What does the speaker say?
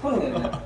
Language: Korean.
손을 내려.